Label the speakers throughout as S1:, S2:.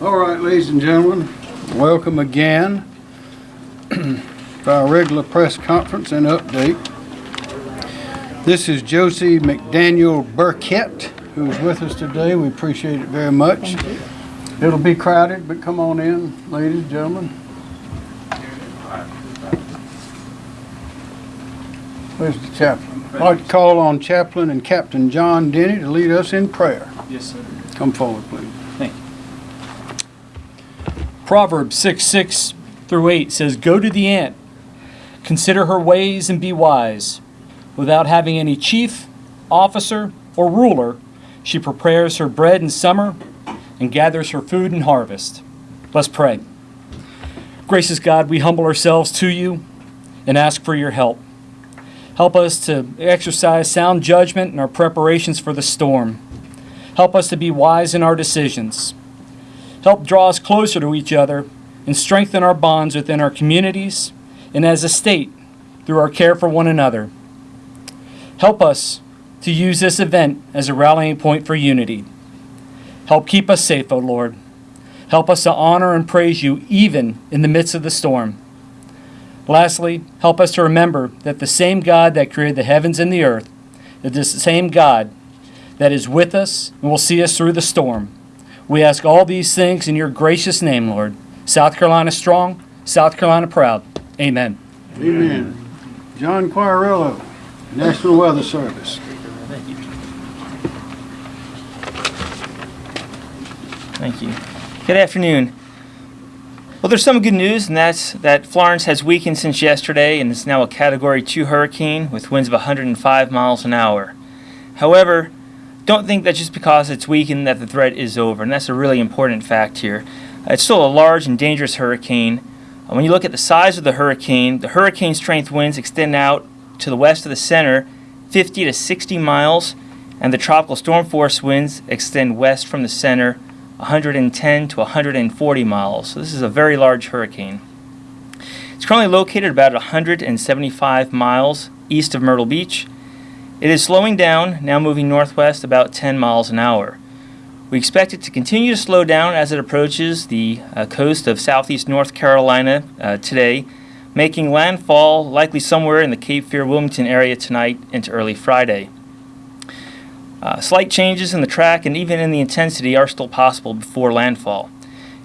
S1: All right, ladies and gentlemen, welcome again to our regular press conference and update. This is Josie McDaniel Burkett, who's with us today. We appreciate it very much. It'll be crowded, but come on in, ladies and gentlemen. Where's the chaplain? I'd like to call on Chaplain and Captain John Denny to lead us in prayer.
S2: Yes, sir.
S1: Come forward, please.
S2: Proverbs 6 6 through 8 says, Go to the ant, consider her ways and be wise. Without having any chief, officer, or ruler, she prepares her bread in summer and gathers her food in harvest. Let's pray. Gracious God, we humble ourselves to you and ask for your help. Help us to exercise sound judgment in our preparations for the storm. Help us to be wise in our decisions. Help draw us closer to each other and strengthen our bonds within our communities and as a state through our care for one another. Help us to use this event as a rallying point for unity. Help keep us safe, O Lord. Help us to honor and praise you even in the midst of the storm. Lastly, help us to remember that the same God that created the heavens and the earth is the same God that is with us and will see us through the storm. We ask all these things in your gracious name, Lord. South Carolina strong, South Carolina proud. Amen.
S1: Amen. John Quarello, National Weather Service.
S3: Thank you. Thank you. Good afternoon. Well, there's some good news, and that's that Florence has weakened since yesterday and is now a Category 2 hurricane with winds of 105 miles an hour. However, don't think that just because it's weakened that the threat is over, and that's a really important fact here. It's still a large and dangerous hurricane. Uh, When you look at the size of the hurricane, the hurricane strength winds extend out to the west of the center 50 to 60 miles, and the tropical storm force winds extend west from the center 110 to 140 miles. So this is a very large hurricane. It's currently located about 175 miles east of Myrtle Beach. It is slowing down, now moving northwest about 10 miles an hour. We expect it to continue to slow down as it approaches the uh, coast of southeast North Carolina uh, today, making landfall likely somewhere in the Cape Fear Wilmington area tonight into early Friday. Uh, slight changes in the track and even in the intensity are still possible before landfall.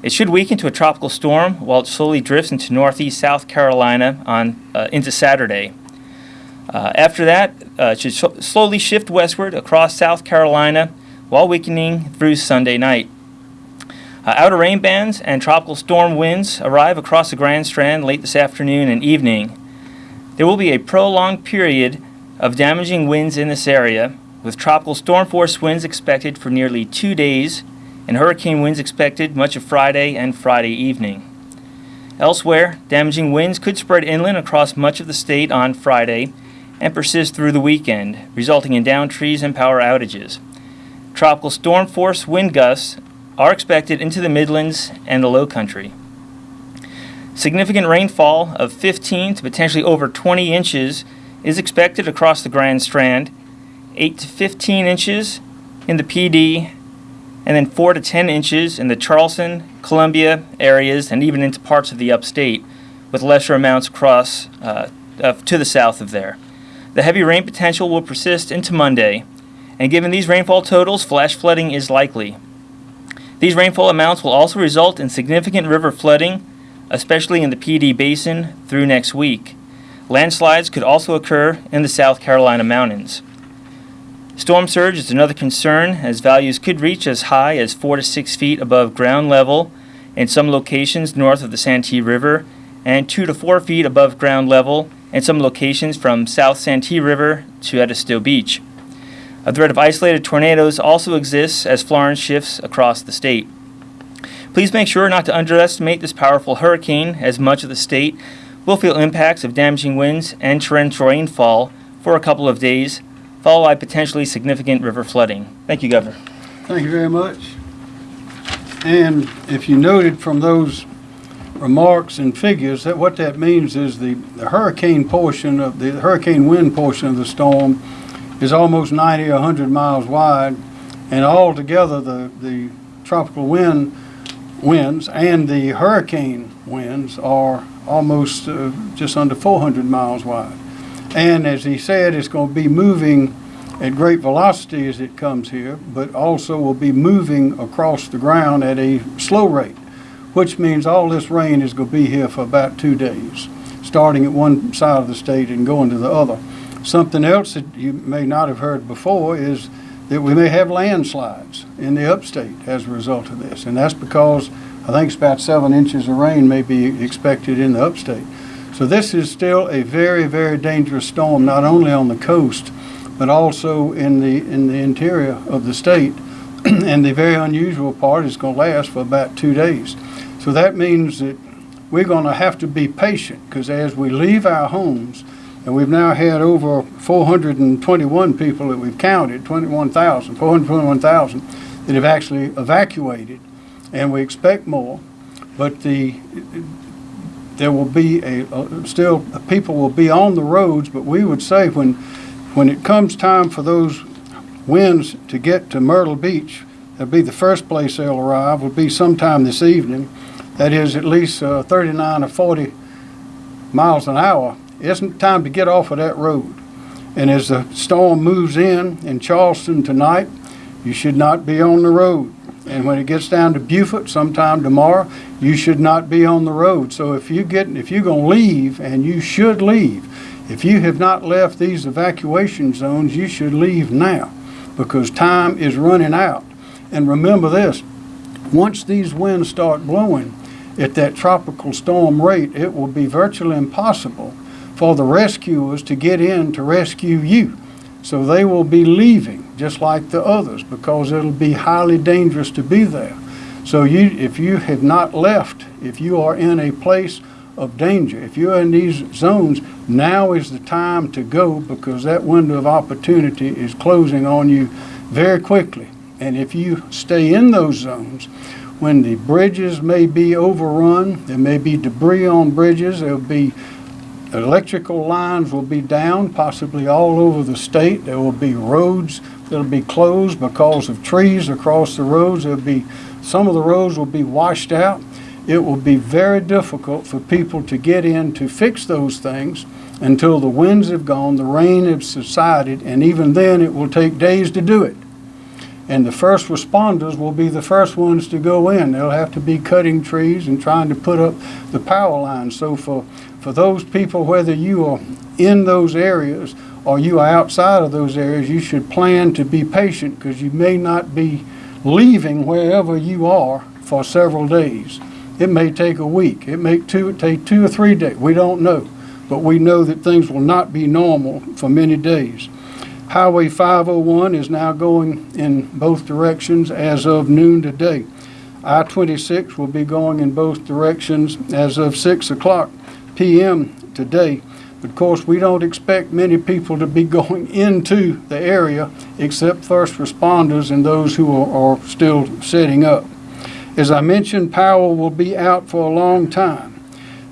S3: It should weaken to a tropical storm while it slowly drifts into northeast South Carolina on uh, into Saturday. Uh, after that, uh, it should sh- slowly shift westward across South Carolina while weakening through Sunday night. Uh, outer rain bands and tropical storm winds arrive across the Grand Strand late this afternoon and evening. There will be a prolonged period of damaging winds in this area, with tropical storm force winds expected for nearly two days and hurricane winds expected much of Friday and Friday evening. Elsewhere, damaging winds could spread inland across much of the state on Friday and persist through the weekend, resulting in downed trees and power outages. Tropical storm force wind gusts are expected into the Midlands and the Low Country. Significant rainfall of 15 to potentially over 20 inches is expected across the Grand Strand, 8 to 15 inches in the Pee Dee, and then 4 to 10 inches in the Charleston, Columbia areas, and even into parts of the upstate, with lesser amounts across uh, uh, to the south of there. The heavy rain potential will persist into Monday, and given these rainfall totals, flash flooding is likely. These rainfall amounts will also result in significant river flooding, especially in the Pee Dee Basin, through next week. Landslides could also occur in the South Carolina mountains. Storm surge is another concern, as values could reach as high as 4 to 6 feet above ground level in some locations north of the Santee River, and 2 to 4 feet above ground level in some locations from South Santee River to Edisto Beach. A threat of isolated tornadoes also exists as Florence shifts across the state. Please make sure not to underestimate this powerful hurricane, as much of the state will feel impacts of damaging winds and torrential rainfall for a couple of days, followed by potentially significant river flooding. Thank you, Governor.
S1: Thank you very much. And if you noted from those remarks and figures, that what that means is the, the hurricane portion of, the hurricane wind portion of the storm is almost 90 or 100 miles wide, and altogether, the, the tropical wind winds and the hurricane winds are almost uh, just under 400 miles wide. And as he said, it's going to be moving at great velocity as it comes here, but also will be moving across the ground at a slow rate, which means all this rain is going to be here for about two days, starting at one side of the state and going to the other. Something else that you may not have heard before is that we may have landslides in the upstate as a result of this. And that's because I think it's about seven inches of rain may be expected in the upstate. So this is still a very, very dangerous storm, not only on the coast, but also in the, in the interior of the state. and the very unusual part is going to last for about two days. So that means that we're going to have to be patient because as we leave our homes, and we've now had over 421 people that we've counted, 21,000, 421,000 that have actually evacuated, and we expect more. But the there will be a, still people will be on the roads, but we would say when when it comes time for those winds to get to Myrtle Beach, that'll be the first place they'll arrive. Will be sometime this evening. That is at least uh, 39 or 40 miles an hour isn't time to get off of that road. And as the storm moves in in Charleston tonight, you should not be on the road. And when it gets down to Beaufort sometime tomorrow, you should not be on the road. So if you get if you're going to leave and you should leave, if you have not left these evacuation zones, you should leave now because time is running out. And remember this, once these winds start blowing at that tropical storm rate, it will be virtually impossible for the rescuers to get in to rescue you. So they will be leaving just like the others because it'll be highly dangerous to be there. So you, if you have not left, if you are in a place of danger, if you're in these zones, now is the time to go because that window of opportunity is closing on you very quickly. And if you stay in those zones, when the bridges may be overrun, there may be debris on bridges, there'll be electrical lines will be down, possibly all over the state. There will be roads that'll be closed because of trees across the roads. There'll be, some of the roads will be washed out. It will be very difficult for people to get in to fix those things until the winds have gone, the rain has subsided, and even then it will take days to do it. And the first responders will be the first ones to go in. They'll have to be cutting trees and trying to put up the power lines. So for for those people, whether you are in those areas or you are outside of those areas, you should plan to be patient because you may not be leaving wherever you are for several days. It may take a week. It may two, take two or three days. We don't know. But we know that things will not be normal for many days. Highway 501 is now going in both directions as of noon today. I-26 will be going in both directions as of 6 o'clock PM today. But of course, we don't expect many people to be going into the area except first responders and those who are, are still setting up. As I mentioned, power will be out for a long time.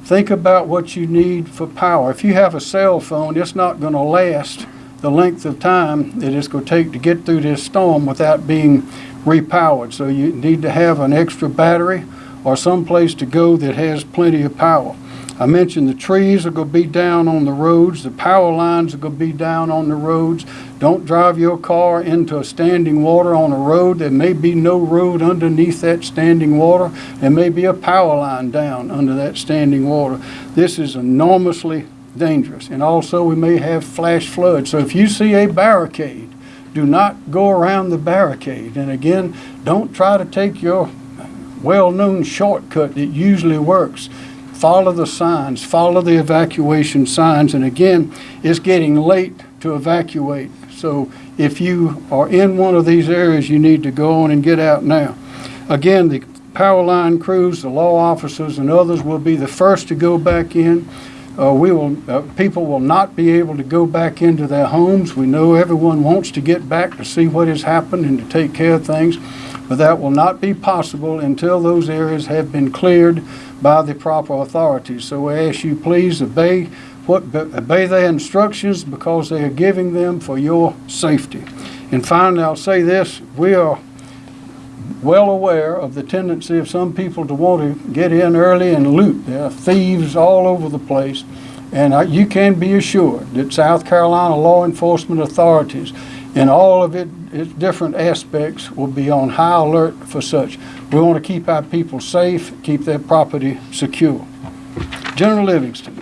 S1: Think about what you need for power. If you have a cell phone, it's not going to last the length of time that it's going to take to get through this storm without being repowered. So you need to have an extra battery or some place to go that has plenty of power. I mentioned the trees are going to be down on the roads, the power lines are going to be down on the roads. Don't drive your car into a standing water on a road. There may be no road underneath that standing water. There may be a power line down under that standing water. This is enormously dangerous. And also we may have flash floods. So if you see a barricade, do not go around the barricade. And again, don't try to take your well-known shortcut that usually works follow the signs, follow the evacuation signs. And again, it's getting late to evacuate. So if you are in one of these areas, you need to go on and get out now. Again, the power line crews, the law officers, and others will be the first to go back in. Uh, we will, uh, people will not be able to go back into their homes. We know everyone wants to get back to see what has happened and to take care of things, but that will not be possible until those areas have been cleared by the proper authorities. So we ask you please obey what obey their instructions because they are giving them for your safety. And finally, I'll say this: we are well aware of the tendency of some people to want to get in early and loot. There are thieves all over the place. And you can be assured that South Carolina law enforcement authorities in all of it, its different aspects will be on high alert for such. We want to keep our people safe, keep their property secure. General Livingston.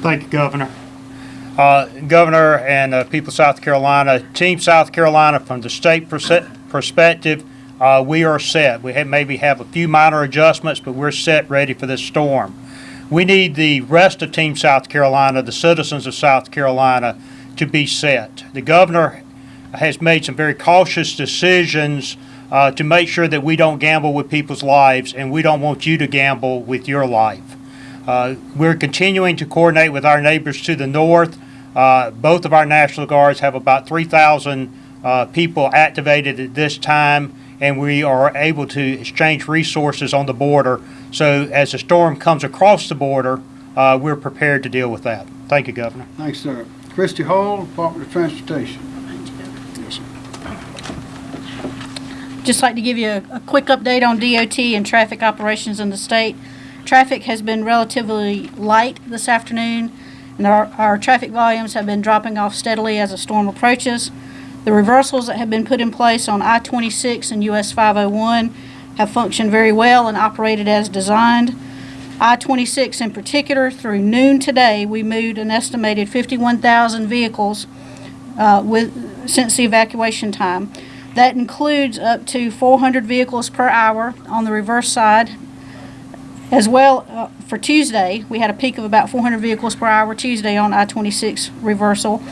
S4: Thank you, Governor. Uh, Governor and uh, people of South Carolina, Team South Carolina, from the state perspective, uh, we are set. We have, maybe have a few minor adjustments, but we're set, ready for this storm. We need the rest of Team South Carolina, the citizens of South Carolina, to be set. The governor has made some very cautious decisions uh, to make sure that we don't gamble with people's lives, and we don't want you to gamble with your life. Uh, We're continuing to coordinate with our neighbors to the north. Uh, Both of our National Guards have about 3,000 uh, people activated at this time, and we are able to exchange resources on the border. So as the storm comes across the border, uh, we're prepared to deal with that. Thank you, Governor.
S1: Thanks, sir. Christy Hall, Department of Transportation.
S5: Just like to give you a, a quick update on DOT and traffic operations in the state. Traffic has been relatively light this afternoon, and our, our traffic volumes have been dropping off steadily as the storm approaches. The reversals that have been put in place on I-26 and US 501 have functioned very well and operated as designed. I-26 in particular, through noon today, we moved an estimated 51,000 vehicles uh, with, since the evacuation time. That includes up to 400 vehicles per hour on the reverse side. As well, uh, for Tuesday, we had a peak of about 400 vehicles per hour Tuesday on I-26 reversal.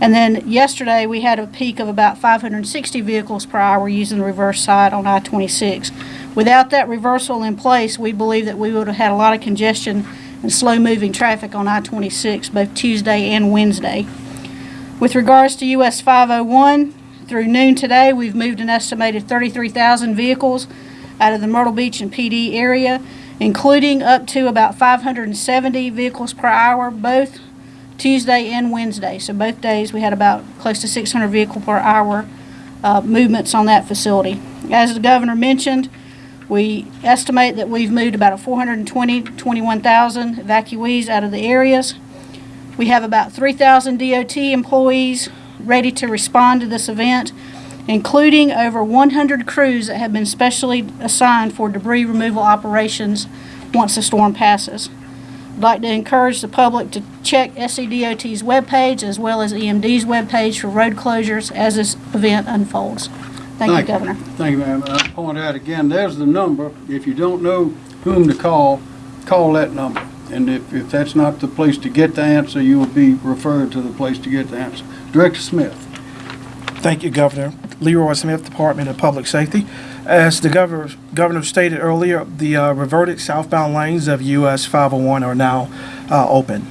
S5: And then yesterday, we had a peak of about 560 vehicles per hour using the reverse side on I-26. Without that reversal in place, we believe that we would have had a lot of congestion and slow-moving traffic on I-26 both Tuesday and Wednesday. With regards to US 501, through noon today, we've moved an estimated 33,000 vehicles out of the Myrtle Beach and Pee Dee area, including up to about 570 vehicles per hour, both Tuesday and Wednesday. So both days, we had about close to 600 vehicle per hour uh, movements on that facility. As the governor mentioned, we estimate that we've moved about a 420, 21,000 evacuees out of the areas. We have about 3,000 DOT employees ready to respond to this event, including over 100 crews that have been specially assigned for debris removal operations once the storm passes. I'd like to encourage the public to check SCDOT's webpage as well as EMD's webpage for road closures as this event unfolds. Thank you, Governor.
S1: Thank you, ma'am. I point out again, there's the number. If you don't know whom to call, call that number. And if, if that's not the place to get the answer, you will be referred to the place to get the answer. Director Smith.
S6: Thank you, Governor. Leroy Smith, Department of Public Safety. As the governor, governor stated earlier, the uh, reverted southbound lanes of US 501 are now uh, open.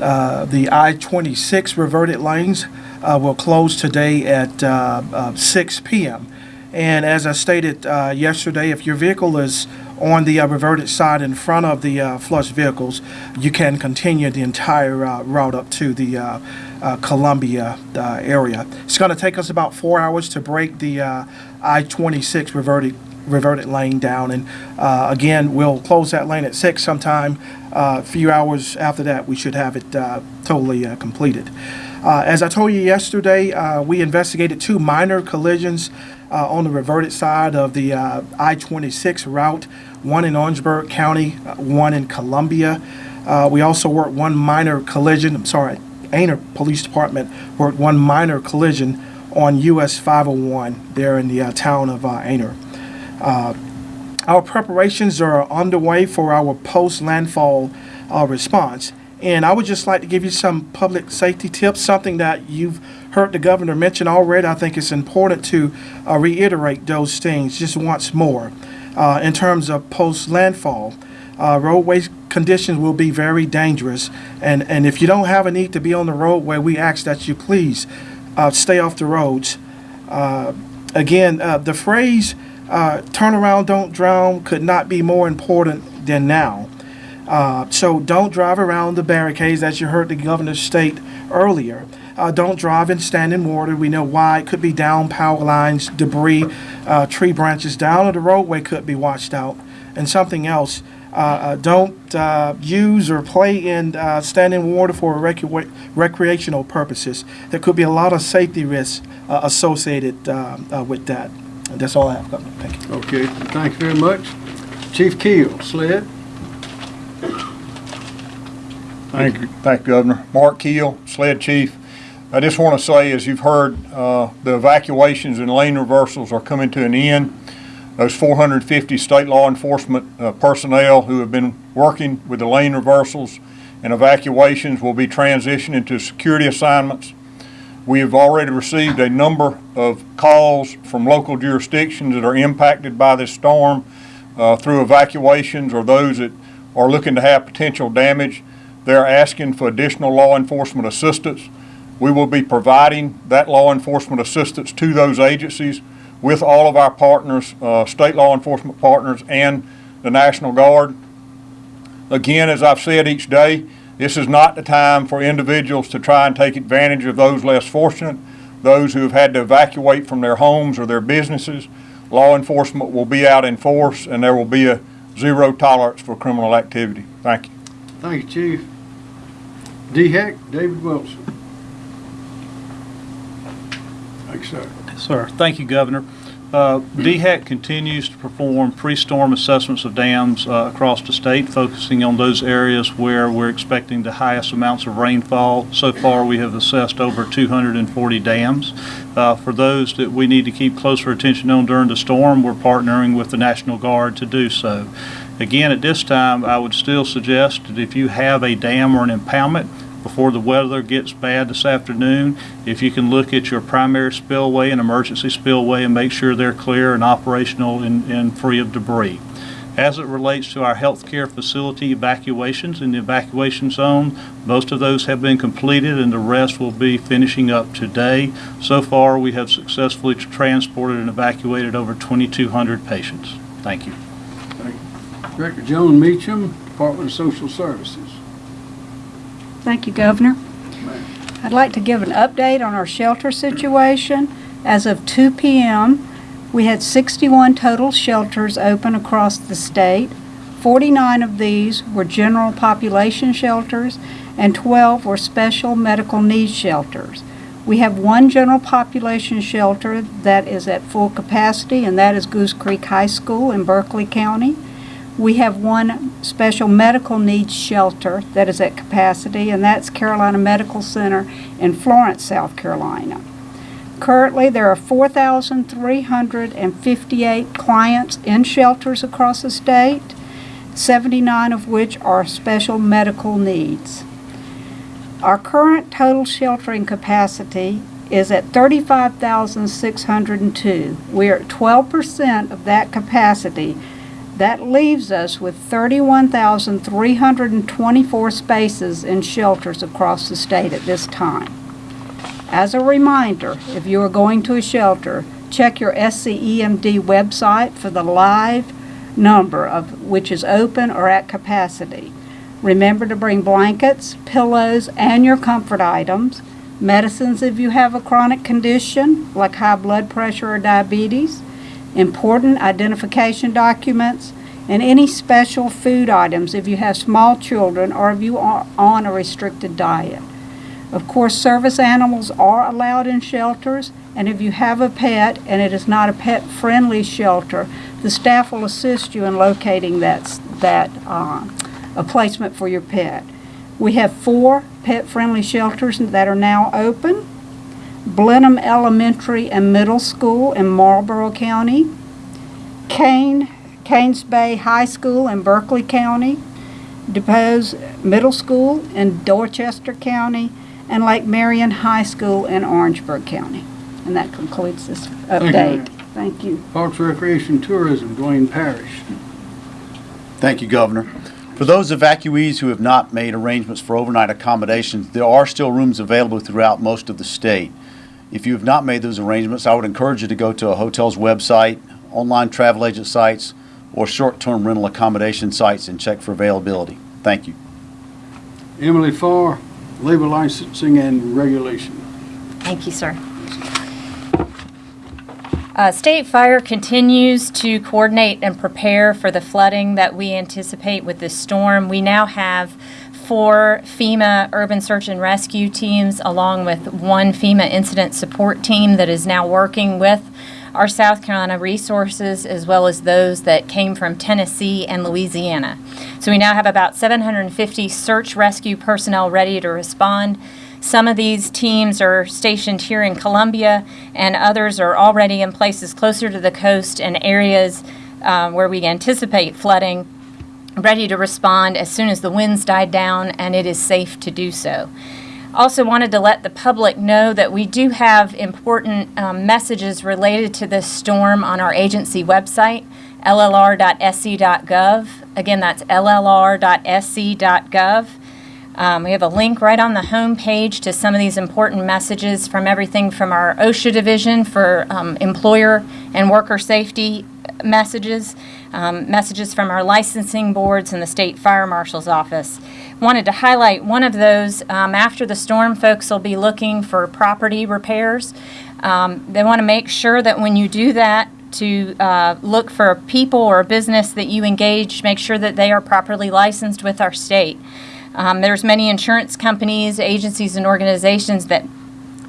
S6: Uh, the I-26 reverted lanes uh, will close today at uh, uh, 6 p.m. And as I stated yesterday, if your vehicle is on the uh, reverted side in front of the uh, flush vehicles, you can continue the entire uh, route up to the uh, uh, Columbia uh, area. It's going to take us about four hours to break the uh, I-26 reverted reverted lane down, and again, we'll close that lane at six sometime. A few hours after that, we should have it totally completed. As I told you yesterday, we investigated two minor collisions uh, on the reverted side of the uh, I-26 route, one in Orangeburg County, uh, one in Columbia. Uh, we also worked one minor collision, I'm sorry, Aynor Police Department worked one minor collision on US 501 there in the uh, town of Aynor. Our preparations are underway for our post-landfall response. And I would just like to give you some public safety tips, something that you've heard the governor mention already. I think it's important to uh, reiterate those things just once more. Uh, in terms of post-landfall, uh, roadway conditions will be very dangerous. And, and if you don't have a need to be on the roadway, we ask that you please uh, stay off the roads. Uh, again, uh, the phrase uh, turn around, don't drown could not be more important than now. So don't drive around the barricades, as you heard the governor state earlier. Uh, don't drive in standing water. We know why. It could be down power lines, debris, uh, tree branches down, or the roadway could be washed out. And something else, uh, uh, don't uh, use or play in uh, standing water for recre- recreational purposes. There could be a lot of safety risks uh, associated um, with that. And that's all I have, Governor. Thank you.
S1: Okay, thank you very much. Chief Keel, SLED.
S7: Thank you, thank you, Governor. Mark Keel, SLED Chief. I just want to say, as you've heard, uh, the evacuations and lane reversals are coming to an end. Those 450 state law enforcement uh, personnel who have been working with the lane reversals and evacuations will be transitioned into security assignments. We have already received a number of calls from local jurisdictions that are impacted by this storm uh, through evacuations or those that are looking to have potential damage. They're asking for additional law enforcement assistance. We will be providing that law enforcement assistance to those agencies with all of our partners, uh, state law enforcement partners and the National Guard. Again, as I've said each day, this is not the time for individuals to try and take advantage of those less fortunate, those who have had to evacuate from their homes or their businesses. Law enforcement will be out in force and there will be a zero tolerance for criminal activity. Thank you.
S1: Thank you, Chief. DHEC, David Wilson. Thank you, sir.
S8: Sir, thank you, Governor. Uh, DHEC continues to perform pre-storm assessments of dams uh, across the state, focusing on those areas where we're expecting the highest amounts of rainfall. So far, we have assessed over 240 dams. Uh, For those that we need to keep closer attention on during the storm, we're partnering with the National Guard to do so. Again, at this time, I would still suggest that if you have a dam or an impoundment, before the weather gets bad this afternoon, if you can look at your primary spillway and emergency spillway and make sure they're clear and operational and, and free of debris. As it relates to our healthcare facility evacuations in the evacuation zone, most of those have been completed and the rest will be finishing up today. So far, we have successfully transported and evacuated over 2,200 patients. Thank you.
S1: Director Joan Meacham, Department of Social Services.
S9: Thank you, Governor. I'd like to give an update on our shelter situation. As of 2 p.m., we had 61 total shelters open across the state. 49 of these were general population shelters, and 12 were special medical needs shelters. We have one general population shelter that is at full capacity, and that is Goose Creek High School in Berkeley County. We have one special medical needs shelter that is at capacity, and that's Carolina Medical Center in Florence, South Carolina. Currently, there are 4,358 clients in shelters across the state, 79 of which are special medical needs. Our current total sheltering capacity is at 35,602. We are at 12% of that capacity. That leaves us with 31,324 spaces in shelters across the state at this time. As a reminder, if you are going to a shelter, check your SCEMD website for the live number of which is open or at capacity. Remember to bring blankets, pillows, and your comfort items, medicines if you have a chronic condition like high blood pressure or diabetes, important identification documents, and any special food items if you have small children or if you are on a restricted diet. Of course, service animals are allowed in shelters, and if you have a pet and it is not a pet-friendly shelter, the staff will assist you in locating that, that, uh, a placement for your pet. We have four pet-friendly shelters that are now open. Blenheim Elementary and Middle School in Marlboro County, Kane, Canes Bay High School in Berkeley County, DuBose Middle School in Dorchester County, and Lake Marion High School in Orangeburg County. And that concludes this
S1: you.
S9: update. Thank you.
S1: Parks, Recreation, Tourism, Duane Parrish.
S10: Thank you, Governor. For those evacuees who have not made arrangements for overnight accommodations, there are still rooms available throughout most of the state. If you have not made those arrangements, I would encourage you to go to a hotel's website, online travel agent sites, or short-term rental accommodation sites and check for availability. Thank you.
S1: Emily Farr, labor licensing and regulation.
S11: Thank you, sir. Uh, State Fire continues to coordinate and prepare for the flooding that we anticipate with this storm. We now have four FEMA urban search and rescue teams, along with one FEMA incident support team that is now working with our South Carolina resources, as well as those that came from Tennessee and Louisiana. So we now have about 750 search rescue personnel ready to respond. Some of these teams are stationed here in Columbia, and others are already in places closer to the coast and areas uh, where we anticipate flooding, ready to respond as soon as the winds died down and it is safe to do so. Also wanted to let the public know that we do have important um, messages related to this storm on our agency website, llr.sc.gov. Again, that's llr.sc.gov. Um, we have a link right on the home page to some of these important messages from everything from our OSHA division for um, employer and worker safety messages, um, messages from our licensing boards and the state fire marshal's office. Wanted to highlight one of those. Um, after the storm, folks will be looking for property repairs. Um, they want to make sure that when you do that, to uh, look for people or a business that you engage, make sure that they are properly licensed with our state. Um, there's many insurance companies, agencies, and organizations that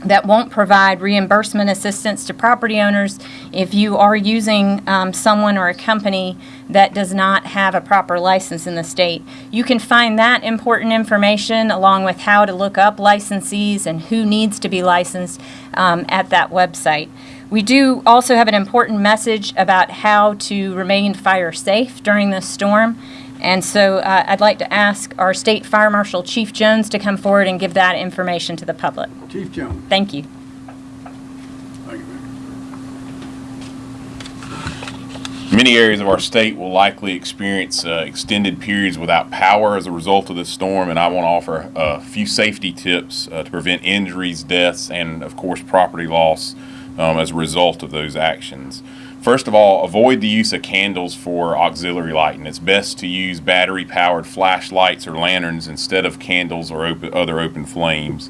S11: that won't provide reimbursement assistance to property owners if you are using um, someone or a company that does not have a proper license in the state. You can find that important information along with how to look up licensees and who needs to be licensed um, at that website. We do also have an important message about how to remain fire safe during this storm. And so uh, I'd like to ask our State Fire Marshal Chief Jones to come forward and give that information to the public.
S1: Chief Jones.
S11: Thank you.
S1: Thank you.
S12: Many areas of our state will likely experience uh, extended periods without power as a result of this storm, and I want to offer a few safety tips uh, to prevent injuries, deaths, and of course property loss um, as a result of those actions. First of all, avoid the use of candles for auxiliary lighting. It's best to use battery powered flashlights or lanterns instead of candles or other open flames.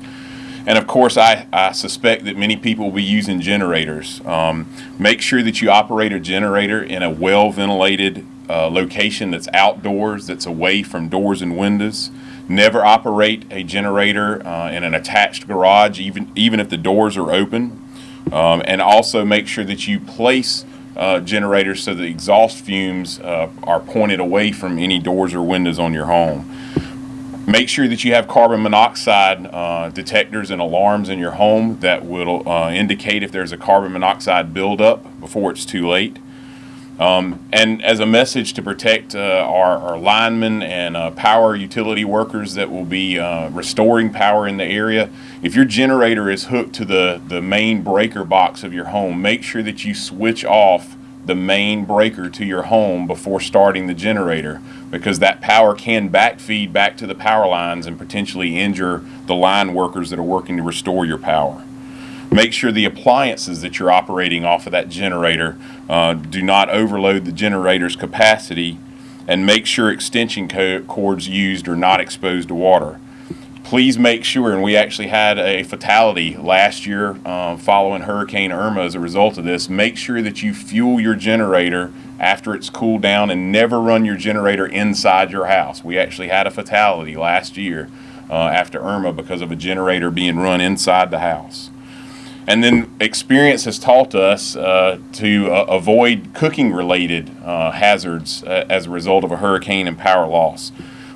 S12: And of course, I, I suspect that many people will be using generators. Um, make sure that you operate a generator in a well ventilated uh, location that's outdoors, that's away from doors and windows. Never operate a generator uh, in an attached garage, even, even if the doors are open. Um, and also make sure that you place uh, generators so the exhaust fumes uh, are pointed away from any doors or windows on your home. Make sure that you have carbon monoxide uh, detectors and alarms in your home that will uh, indicate if there's a carbon monoxide buildup before it's too late. Um, and as a message to protect uh, our, our linemen and uh, power utility workers that will be uh, restoring power in the area, if your generator is hooked to the, the main breaker box of your home, make sure that you switch off the main breaker to your home before starting the generator because that power can backfeed back to the power lines and potentially injure the line workers that are working to restore your power. Make sure the appliances that you're operating off of that generator uh, do not overload the generator's capacity and make sure extension co cords used are not exposed to water. Please make sure, and we actually had a fatality last year uh, following Hurricane Irma as a result of this, make sure that you fuel your generator after it's cooled down and never run your generator inside your house. We actually had a fatality last year uh, after Irma because of a generator being run inside the house. And then experience has taught us uh, to uh, avoid cooking related uh, hazards uh, as a result of a hurricane and power loss.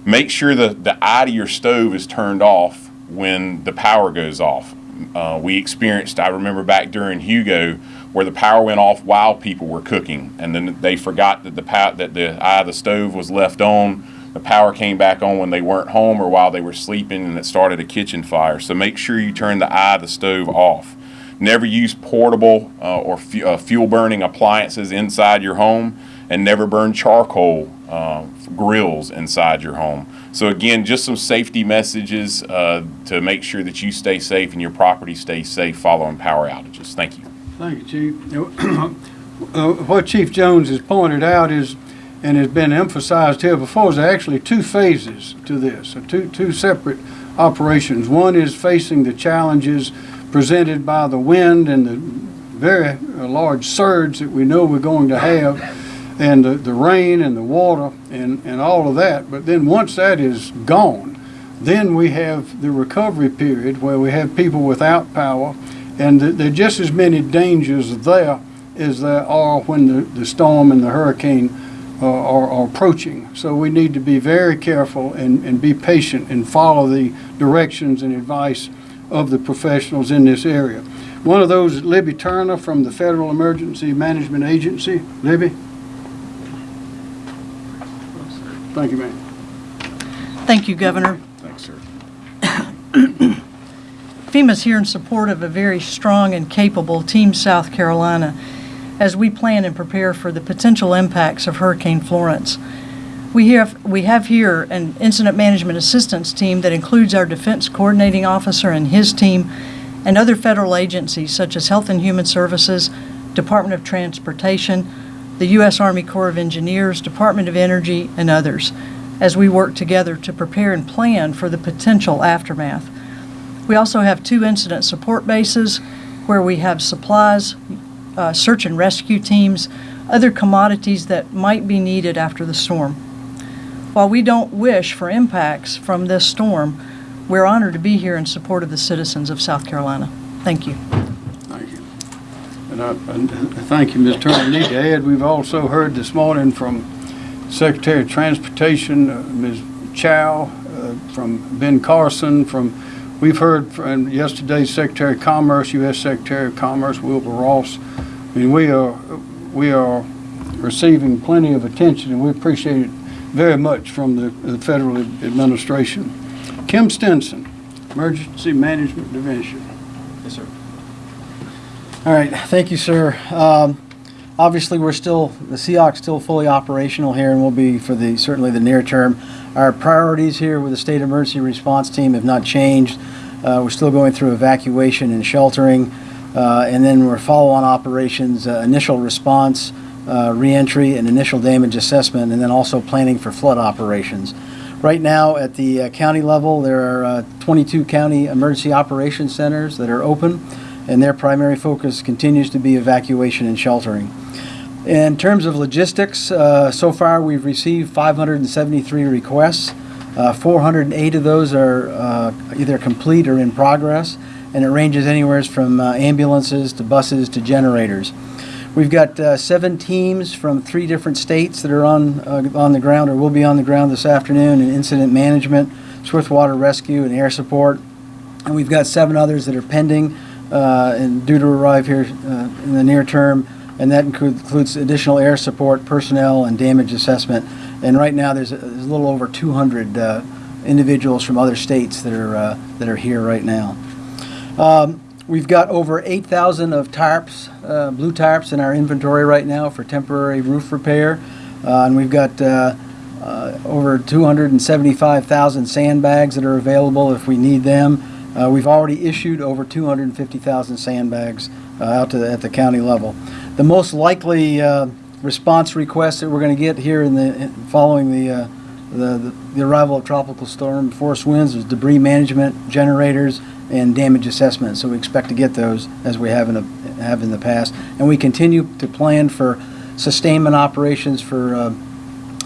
S12: Make sure that the eye to your stove is turned off when the power goes off. Uh, we experienced, I remember back during Hugo, where the power went off while people were cooking, and then they forgot that the that the eye of the stove was left on. The power came back on when they weren't home or while they were sleeping, and it started a kitchen fire. So make sure you turn the eye of the stove off. Never use portable uh, or fu uh, fuel burning appliances inside your home, and never burn charcoal uh, grills inside your home. So again, just some safety messages uh, to make sure that you stay safe and your property stays safe following power outages. Thank you.
S1: Thank you, Chief. Uh, What Chief Jones has pointed out is, and has been emphasized here before, is actually two phases to this, two, two separate operations. One is facing the challenges presented by the wind and the very uh, large surge that we know we're going to have, and the, the rain and the water and, and all of that. But then once that is gone, then we have the recovery period where we have people without power, and th- there are just as many dangers there as there are when the, the storm and the hurricane uh, are, are approaching. So we need to be very careful and, and be patient and follow the directions and advice of the professionals in this area. One of those is Libby Turner from the Federal Emergency Management Agency. Libby? Thank you, ma'am.
S13: Thank you, Governor.
S12: Thanks, sir.
S13: FEMA's here in support of a very strong and capable Team South Carolina as we plan and prepare for the potential impacts of Hurricane Florence. We have, we have here an incident management assistance team that includes our defense coordinating officer and his team and other federal agencies such as Health and Human Services, Department of Transportation, the U.S. Army Corps of Engineers, Department of Energy, and others as we work together to prepare and plan for the potential aftermath. We also have two incident support bases where we have supplies, uh, search and rescue teams, other commodities that might be needed after the storm. While we don't wish for impacts from this storm, we're honored to be here in support of the citizens of South Carolina. Thank you.
S1: Thank you. And I, thank you, Ms. Turner. I need to add, we've also heard this morning from Secretary of Transportation, uh, Ms. Chao, uh, from Ben Carson, from, we've heard from yesterday Secretary of Commerce, U.S. Secretary of Commerce, Wilbur Ross. I mean, we are, we are receiving plenty of attention, and we appreciate it very much from the, the federal administration. Kim Stenson, Emergency Management Division.
S14: Yes, sir. All right, thank you, sir. Um, Obviously, we're still, the SEOC's still fully operational here and will be for the, certainly the near term. Our priorities here with the State Emergency Response Team have not changed. Uh, We're still going through evacuation and sheltering, uh, and then we're follow-on operations, uh, initial response, uh, reentry, and initial damage assessment, and then also planning for flood operations. Right now, at the uh, county level, there are uh, 22 county emergency operation centers that are open, and their primary focus continues to be evacuation and sheltering. In terms of logistics, uh, so far we've received 573 requests. Uh, 408 of those are uh, either complete or in progress, and it ranges anywhere from uh, ambulances to buses to generators. We've got uh, seven teams from three different states that are on uh, on the ground or will be on the ground this afternoon in incident management, swiftwater rescue, and air support. And we've got seven others that are pending uh, and due to arrive here uh, in the near term, and that includes additional air support, personnel, and damage assessment. And right now, there's a there's a little over 200 uh, individuals from other states that are uh, that are here right now. Um, We've got over 8,000 of tarps, uh, blue tarps in our inventory right now for temporary roof repair. Uh, And we've got uh, uh, over 275,000 sandbags that are available if we need them. Uh, We've already issued over 250,000 sandbags out to the, at the county level. The most likely response request that we're going to get here in the, in- following the, uh, the, the arrival of tropical storm force winds is debris management, generators, and damage assessment. So we expect to get those as we have in the, have in the past. And we continue to plan for sustainment operations for uh,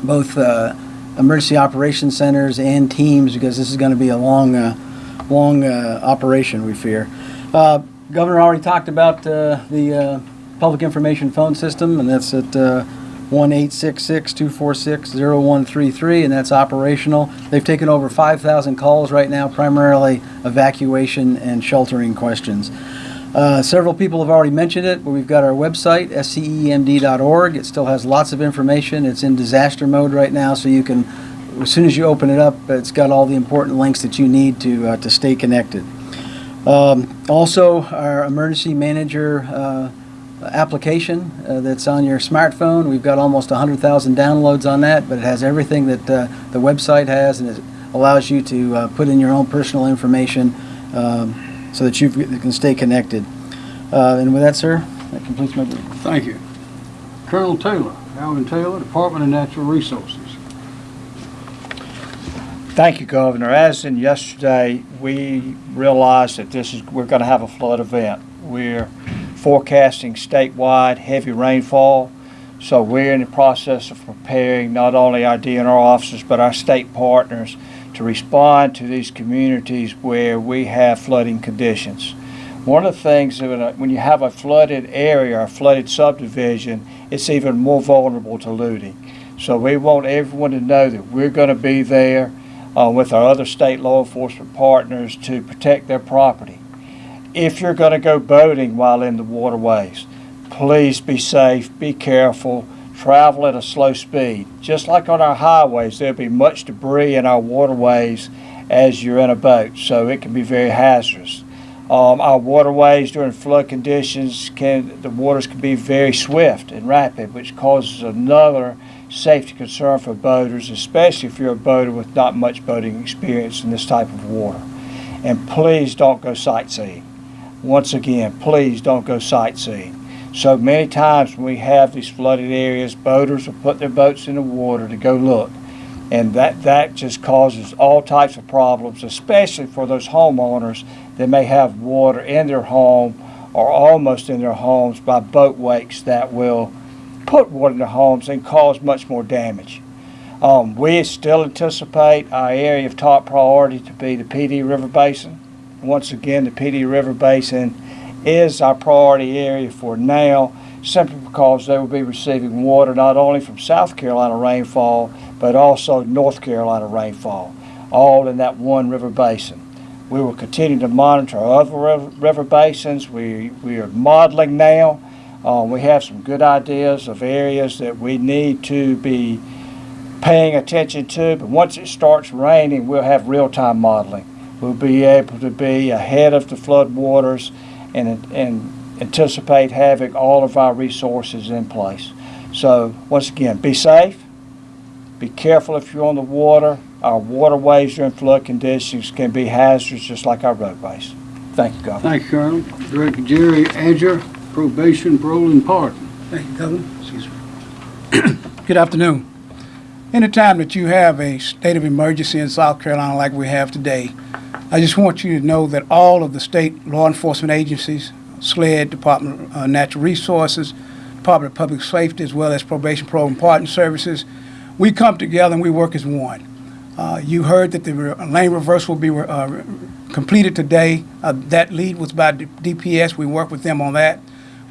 S14: both uh, emergency operations centers and teams because this is going to be a long, uh, long uh, operation, we fear. Uh, Governor already talked about uh, the public information phone system, and that's at 1-866-246-0133, and that's operational. They've taken over 5,000 calls right now, primarily evacuation and sheltering questions. Uh, Several people have already mentioned it, but we've got our website, scemd.org. It still has lots of information. It's in disaster mode right now, so you can, as soon as you open it up, it's got all the important links that you need to, uh, to stay connected. Um, Also, our emergency manager uh, application uh, that's on your smartphone, we've got almost 100,000 downloads on that, but it has everything that uh, the website has, and it allows you to uh, put in your own personal information um, so that you can stay connected. Uh, And with that, sir, that completes my brief.
S1: Thank you. Colonel Taylor, Alvin Taylor, Department of Natural Resources.
S15: Thank you, Governor. As in yesterday, we realized that this is, we're going to have a flood event. We're forecasting statewide heavy rainfall, so we're in the process of preparing not only our DNR officers, but our state partners to respond to these communities where we have flooding conditions. One of the things that when, you have a flooded area, a flooded subdivision, it's even more vulnerable to looting. So we want everyone to know that we're going to be there uh, with our other state law enforcement partners to protect their property. If you're going to go boating while in the waterways, please be safe, be careful, travel at a slow speed. Just like on our highways, there'll be much debris in our waterways as you're in a boat, so it can be very hazardous. Um, our waterways during flood conditions can the waters can be very swift and rapid, which causes another safety concern for boaters, especially if you're a boater with not much boating experience in this type of water. And please don't go sightseeing. Once again, please don't go sightseeing. So many times when we have these flooded areas, boaters will put their boats in the water to go look. And that, that just causes all types of problems, especially for those homeowners that may have water in their home or almost in their homes by boat wakes that will put water in their homes and cause much more damage. Um, we still anticipate our area of top priority to be the Pee Dee River Basin. Once again, the Pee Dee River Basin is our priority area for now, simply because they will be receiving water not only from South Carolina rainfall, but also North Carolina rainfall, all in that one river basin. We will continue to monitor other river, basins. We, we are modeling now. Um, we have some good ideas of areas that we need to be paying attention to, but once it starts raining, we'll have real-time modeling. We'll be able to be ahead of the flood waters and, and anticipate having all of our resources in place. So once again, be safe, be careful if you're on the water. Our waterways during flood conditions can be hazardous just like our roadways. Thank you, Governor.
S1: Thank you, Colonel. Director Jerry Adger, Probation, Parole, and Pardon.
S16: Thank you, Governor. Good afternoon. Anytime that you have a state of emergency in South Carolina like we have today, I just want you to know that all of the state law enforcement agencies, SLED, Department of uh, Natural Resources, Department of Public Safety, as well as Probation, and Pardon Services, we come together and we work as one. Uh, you heard that the lane reverse will be uh, completed today. Uh, that lead was by D- DPS. We work with them on that.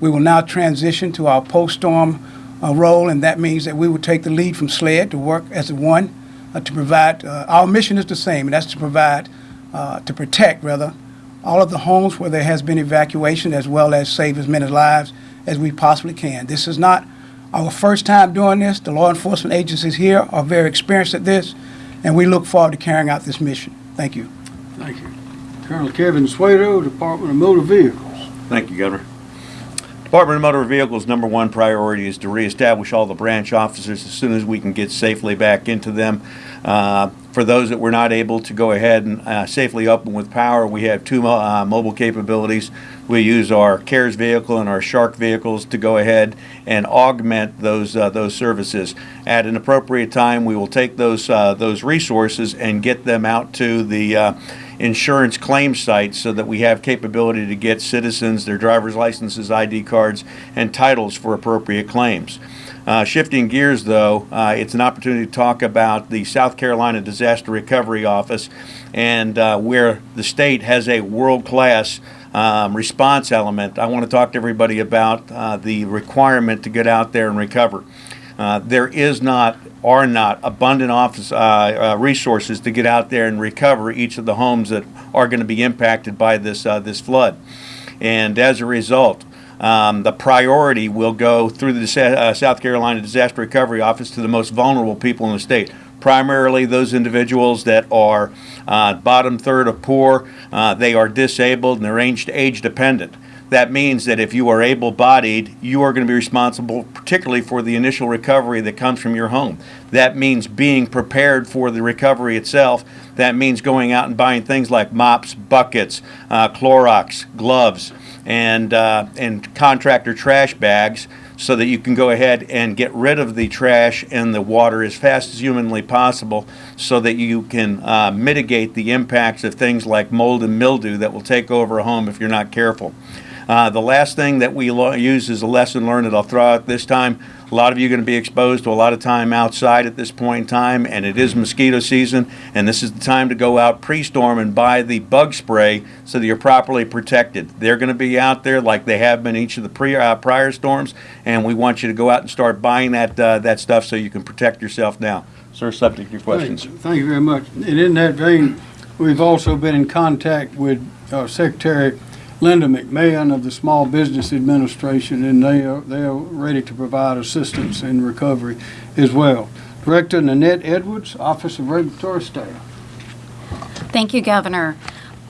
S16: We will now transition to our post-storm uh, role, and that means that we will take the lead from SLED to work as one uh, to provide. Uh, our mission is the same, and that's to provide, uh, to protect rather, all of the homes where there has been evacuation, as well as save as many lives as we possibly can. This is not our first time doing this. The law enforcement agencies here are very experienced at this, and we look forward to carrying out this mission. Thank you.
S1: Thank you. Colonel Kevin Shwedo, Department of Motor Vehicles.
S17: Thank you, Governor. Department of Motor Vehicles' number one priority is to reestablish all the branch officers as soon as we can get safely back into them. Uh, for those that were not able to go ahead and uh, safely open with power, we have two uh, mobile capabilities. We use our CARES vehicle and our Shark vehicles to go ahead and augment those uh, those services. At an appropriate time, we will take those uh, those resources and get them out to the uh, insurance claim sites so that we have capability to get citizens their driver's licenses, ID cards, and titles for appropriate claims. Uh, shifting gears, though, uh, it's an opportunity to talk about the South Carolina Disaster Recovery Office and uh, where the state has a world class um, response element. I want to talk to everybody about uh, the requirement to get out there and recover. Uh, there is not, are not, abundant office uh, uh, resources to get out there and recover each of the homes that are going to be impacted by this uh, this flood, and as a result, um, the priority will go through the uh, South Carolina Disaster Recovery Office to the most vulnerable people in the state. Primarily those individuals that are uh, bottom third of poor, uh, they are disabled and they're age, age dependent. That means that if you are able bodied, you are going to be responsible, particularly for the initial recovery that comes from your home. That means being prepared for the recovery itself. That means going out and buying things like mops, buckets, uh, Clorox, gloves, and, uh, and contractor trash bags so that you can go ahead and get rid of the trash and the water as fast as humanly possible so that you can uh, mitigate the impacts of things like mold and mildew that will take over a home if you're not careful. Uh, the last thing that we use is a lesson learned that I'll throw out this time. A lot of you are going to be exposed to a lot of time outside at this point in time, and it is mosquito season, and this is the time to go out pre-storm and buy the bug spray so that you're properly protected. They're going to be out there like they have been each of the pre, uh, prior storms, and we want you to go out and start buying that uh, that stuff so you can protect yourself now. Sir, subject to your questions.
S1: Thank thank you very much. And in that vein, we've also been in contact with uh, Secretary Linda McMahon of the Small Business Administration, and they are, they are ready to provide assistance in recovery as well. Director Nanette Edwards, Office of Regulatory Staff.
S18: Thank you, Governor.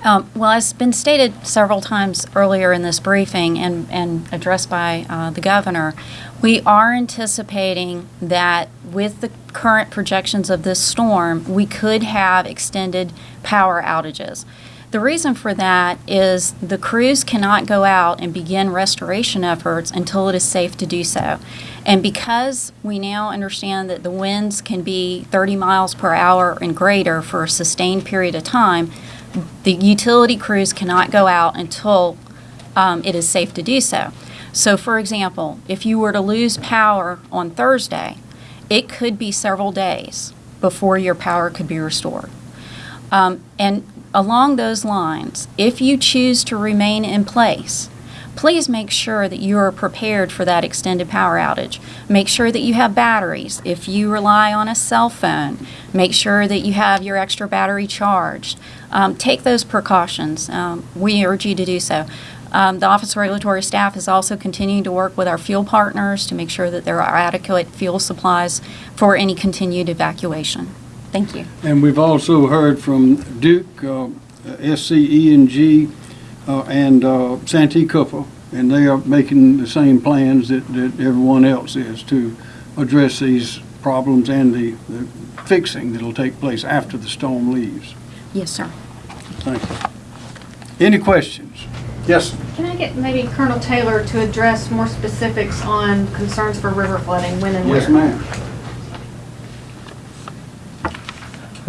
S18: Um, Well, as been stated several times earlier in this briefing and, and addressed by uh, the governor, we are anticipating that with the current projections of this storm, we could have extended power outages. The reason for that is the crews cannot go out and begin restoration efforts until it is safe to do so. And because we now understand that the winds can be 30 miles per hour and greater for a sustained period of time, the utility crews cannot go out until um, it is safe to do so. So, for example, if you were to lose power on Thursday, it could be several days before your power could be restored. Um, and along those lines, if you choose to remain in place, please make sure that you are prepared for that extended power outage. Make sure that you have batteries. If you rely on a cell phone, make sure that you have your extra battery charged. Um, take those precautions. Um, we urge you to do so. Um, the Office of Regulatory Staff is also continuing to work with our fuel partners to make sure that there are adequate fuel supplies for any continued evacuation. Thank you.
S1: And we've also heard from Duke, uh, SCE&G, uh, and uh, Santee Cooper, and they are making the same plans that, that everyone else is to address these problems and the, the fixing that'll take place after the storm leaves.
S18: Yes, sir.
S1: Thank you. Any questions? Yes,
S19: Can I get maybe Colonel Taylor to address more specifics on concerns for river flooding, when and where?
S1: yes, ma'am.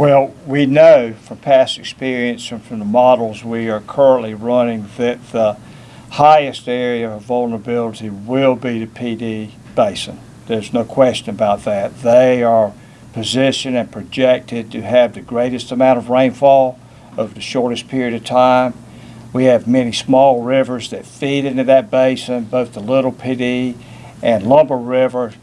S15: Well, we know from past experience and from the models we are currently running that the highest area of vulnerability will be the Pee Dee basin. There's no question about that. They are positioned and projected to have the greatest amount of rainfall over the shortest period of time. We have many small rivers that feed into that basin, both the Little Pee Dee and Lumber River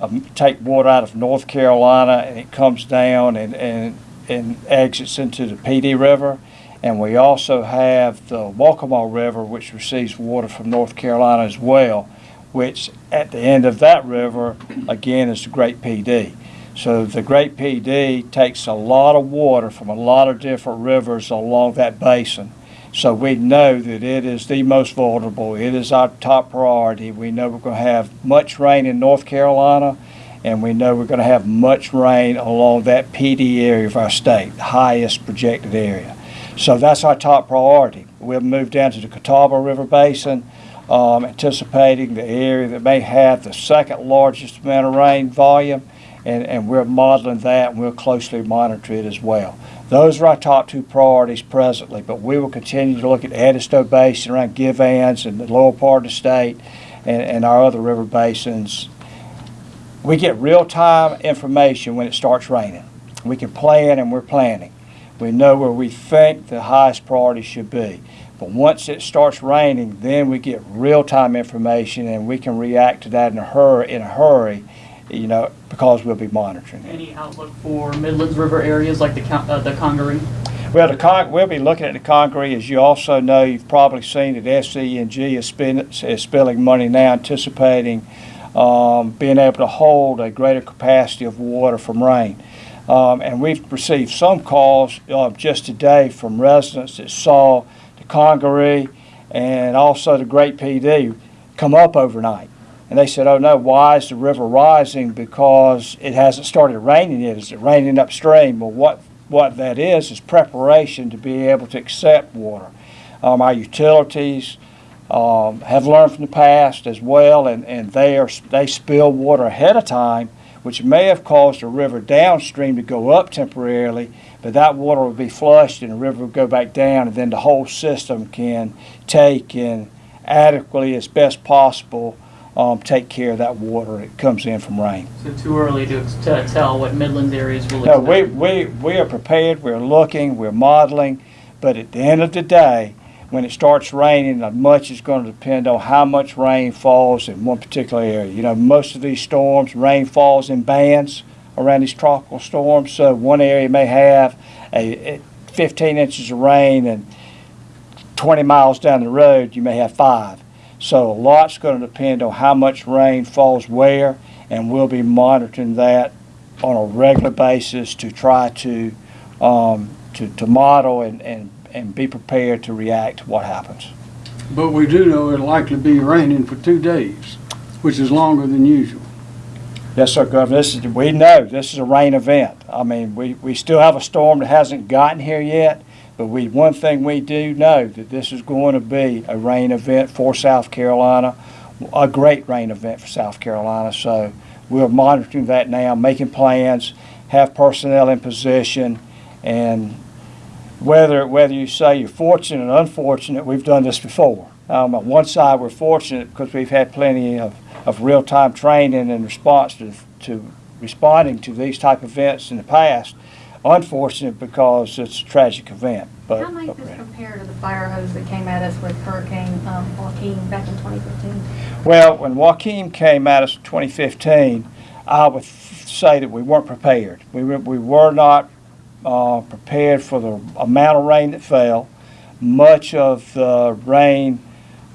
S15: um, take water out of North Carolina and it comes down and, and, and exits into the Pee Dee River. And we also have the Waccamaw River, which receives water from North Carolina as well, which at the end of that river, again, is the Great Pee Dee. So the Great Pee Dee takes a lot of water from a lot of different rivers along that basin. So we know that it is the most vulnerable. It is our top priority. We know we're going to have much rain in North Carolina, and we know we're going to have much rain along that Pee Dee area of our state, the highest projected area. So that's our top priority. We'll move down to the Catawba River Basin, um, anticipating the area that may have the second largest amount of rain volume, and, and we're modeling that, and we'll closely monitor it as well. Those are our top two priorities presently, but we will continue to look at Edisto Basin around Givhans and the lower part of the state and, and our other river basins. We get real-time information when it starts raining. We can plan and we're planning. We know where we think the highest priority should be. But once it starts raining, then we get real-time information and we can react to that in a in a hurry, you know, because we'll be monitoring it.
S2: Any outlook for Midlands River areas like the uh, the Congaree?
S15: Well, the con, we'll be looking at the Congaree. As you also know, you've probably seen that SCE&G is spending, is spilling money now anticipating um, being able to hold a greater capacity of water from rain. Um, and we've received some calls uh, just today from residents that saw the Congaree and also the Great Pee Dee come up overnight. And they said, oh no, why is the river rising? Because it hasn't started raining yet. Is it raining upstream? Well, what, what that is, is preparation to be able to accept water. Um, our utilities, um, have learned from the past as well, and, and they are, they spill water ahead of time, which may have caused a river downstream to go up temporarily, but that water will be flushed and the river will go back down, and then the whole system can take in adequately, as best possible, um, take care of that water that comes in from rain.
S3: So too early to, to tell what Midland areas will
S15: No, we, we, we are prepared, we're looking, we're modeling, but at the end of the day, when it starts raining, much is going to depend on how much rain falls in one particular area. You know, most of these storms, rain falls in bands around these tropical storms, so one area may have a, a 15 inches of rain and 20 miles down the road, you may have five. So a lot's going to depend on how much rain falls where, and we'll be monitoring that on a regular basis to try to, um, to, to model and, and, and be prepared to react to what happens.
S1: But we do know it'll likely be raining for two days, which is longer than usual.
S15: Yes, sir, Governor. This is, we know this is a rain event. I mean, we, we still have a storm that hasn't gotten here yet, but we, one thing we do know that this is going to be a rain event for South Carolina, a great rain event for South Carolina. So we're monitoring that now, making plans, have personnel in position, and whether whether you say you're fortunate or unfortunate, we've done this before. Um, on one side, we're fortunate because we've had plenty of, of real-time training and response to, to responding to these type of events in the past. Unfortunate because it's a tragic event. But
S19: How might this compare to the fire hose that came at us with Hurricane um, Joaquin back in 2015?
S15: Well, when Joaquin came at us in 2015, I would say that we weren't prepared. We were, we were not uh, prepared for the amount of rain that fell. Much of the rain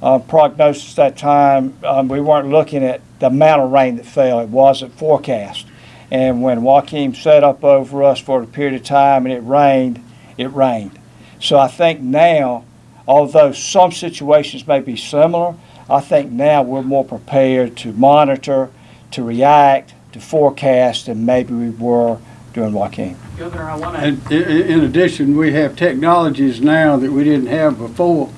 S15: uh, prognosis that time, um, we weren't looking at the amount of rain that fell. It wasn't forecast. And when Joaquin set up over us for a period of time and it rained, it rained. So I think now, although some situations may be similar, I think now we're more prepared to monitor, to react, to forecast than maybe we were during Joaquin.
S3: Governor, I want
S1: And i- i- in addition, we have technologies now that we didn't have before.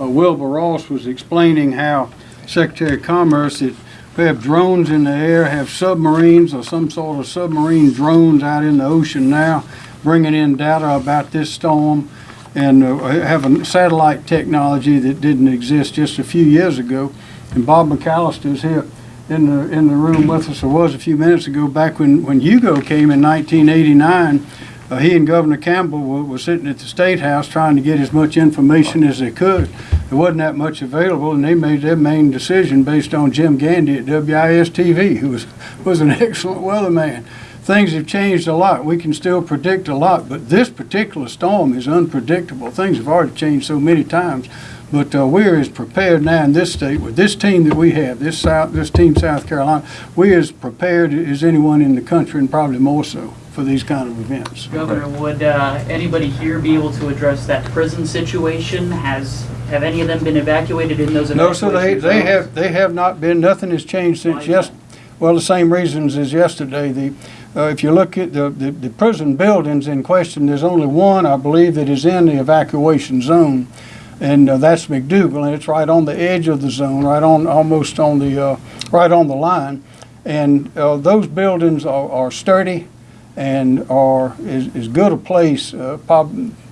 S1: Uh, Wilbur Ross was explaining how Secretary of Commerce, that we have drones in the air, have submarines or some sort of submarine drones out in the ocean now, bringing in data about this storm, and uh, have a satellite technology that didn't exist just a few years ago. And Bob McAlister's here in the, in the room with us, or was a few minutes ago, back when, when Hugo came in 1989. Uh, he and Governor Campbell were, were sitting at the State House trying to get as much information as they could. There wasn't that much available, and they made their main decision based on Jim Gandy at WIS-TV, who was, was an excellent weatherman. Things have changed a lot. We can still predict a lot, but this particular storm is unpredictable. Things have already changed so many times. But uh, we're as prepared now in this state with this team that we have, this South, this team South Carolina, we're as prepared as anyone in the country, and probably more so for these kind of events.
S2: Governor, would uh, anybody here be able to address that prison situation? Has, have any of them been evacuated in those
S1: No, so they,
S2: evacuation
S1: they
S2: zones?
S1: have, they have not been, nothing has changed since yes, well, the same reasons as yesterday. The, uh, if you look at the, the, the prison buildings in question, there's only one, I believe, that is in the evacuation zone. And uh, that's McDougall, and it's right on the edge of the zone, right on, almost on the, uh, right on the line. And uh, those buildings are, are sturdy and are as, as good a place, uh,